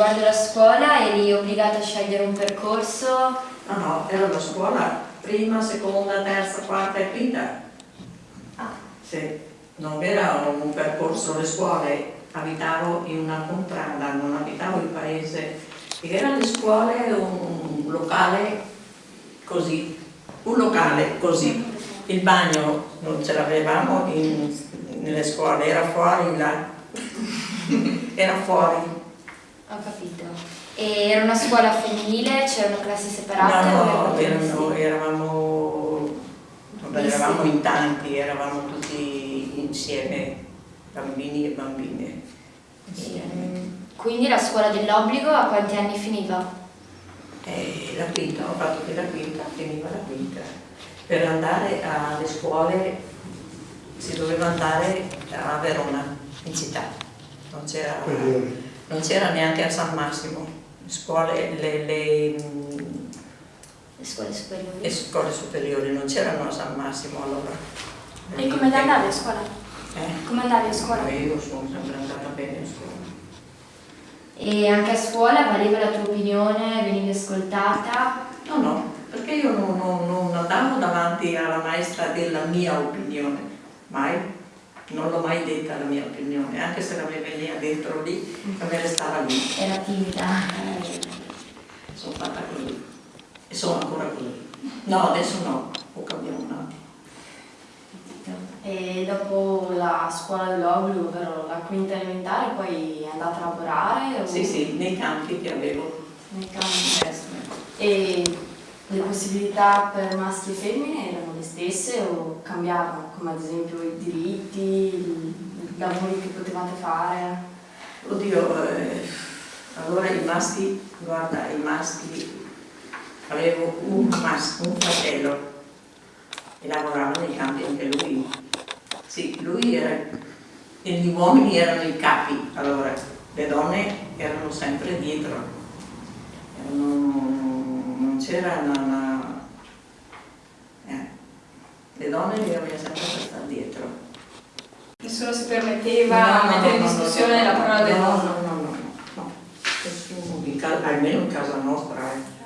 riguardo la scuola eri obbligata a scegliere un percorso? No, no, era la scuola, prima, seconda, terza, quarta e quinta. Ah. Sì, non era un percorso, le scuole, abitavo in una contrada, non abitavo in paese, erano le scuole un locale così, un locale così. Il bagno non ce l'avevamo nelle scuole, era fuori là, era fuori. Ho capito. E era una scuola femminile? C'erano classi separate? No, no, erano, eravamo, vabbè, eravamo in tanti, eravamo tutti insieme, bambini e bambine. Quindi la scuola dell'obbligo a quanti anni finiva? Eh, la quinta, ho fatto che la quinta, finiva la quinta. Per andare alle scuole si doveva andare a Verona, in città. Non c'era non c'era neanche a San Massimo, scuole, le, le, le, scuole superiori. Le scuole superiori non c'erano a San Massimo allora. E come andavi a scuola? Eh? Come andavi a scuola? io sono sempre andata bene a scuola. E anche a scuola valeva la tua opinione, venivi ascoltata? No, no, perché io non, non, non andavo davanti alla maestra della mia opinione, mai non l'ho mai detta la mia opinione, anche se la mia veniva dentro lì, a me restava lì. Era timida. Eh, sono fatta così. E sono ancora così. No, adesso no, ho cambiato un attimo. E dopo la scuola dell'obbligo, ovvero la quinta elementare, poi è andata a lavorare? O... Sì, sì, nei campi che avevo. Nei campi? Eh, e le possibilità per maschi e femmine erano le stesse o cambiavano, come ad esempio i diritti, lavori che potevate fare? Oddio, eh, allora i maschi, guarda, i maschi, avevo un maschio, un fratello, e lavorava nei campi anche lui. Sì, lui era, e gli uomini erano i capi, allora le donne erano sempre dietro. Erano, c'era una, una eh, le donne bisognava sempre stare dietro. Nessuno si permetteva no, mettere no, in discussione la parola del no, nonno? No, no, no, no, nessuno, almeno in casa nostra. Eh.